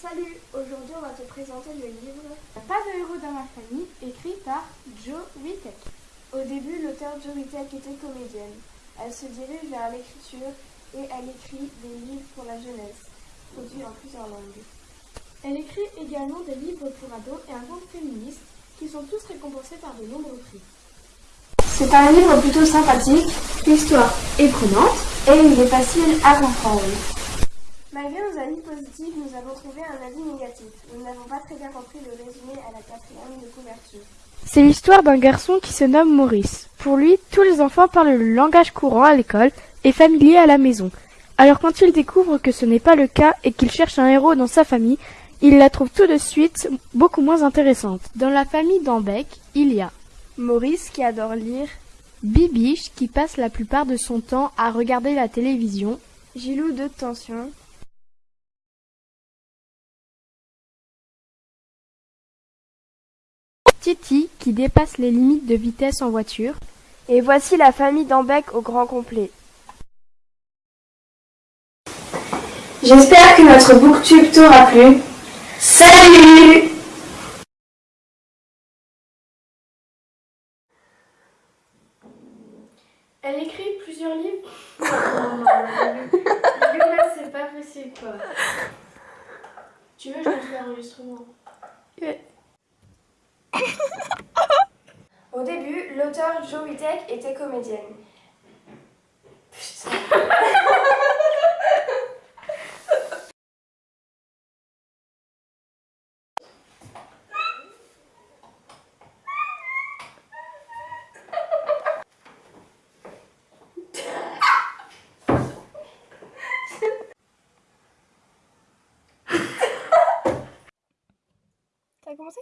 Salut, aujourd'hui on va te présenter le livre Pas de héros dans ma famille, écrit par Joe Wittek. Au début, l'auteur Joe Wittek était comédienne. Elle se dirige vers l'écriture et elle écrit des livres pour la jeunesse, produits en plusieurs langues. Elle écrit également des livres pour ados et un conte féministe qui sont tous récompensés par de nombreux prix. C'est un livre plutôt sympathique, l'histoire est prenante et il est facile à comprendre. Malgré nos avis positifs, nous avons trouvé un avis négatif. Nous n'avons pas très bien compris le résumé à la quatrième de couverture. C'est l'histoire d'un garçon qui se nomme Maurice. Pour lui, tous les enfants parlent le langage courant à l'école et familier à la maison. Alors quand il découvre que ce n'est pas le cas et qu'il cherche un héros dans sa famille, il la trouve tout de suite beaucoup moins intéressante. Dans la famille d'Ambec, il y a Maurice qui adore lire, Bibiche qui passe la plupart de son temps à regarder la télévision, Gilou de tension, Titi qui dépasse les limites de vitesse en voiture. Et voici la famille d'Ambec au grand complet. J'espère que notre booktube t'aura plu. Salut Elle écrit plusieurs livres. Non, non, non, là, c'est pas possible quoi. Tu veux, je lance l'enregistrement début, l'auteur Jo Wittek était comédienne. T'as commencé?